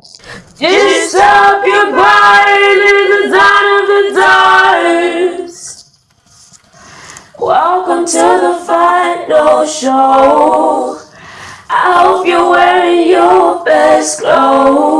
Just up your body in the dawn of the dark. Welcome to the final show. I hope you're wearing your best clothes.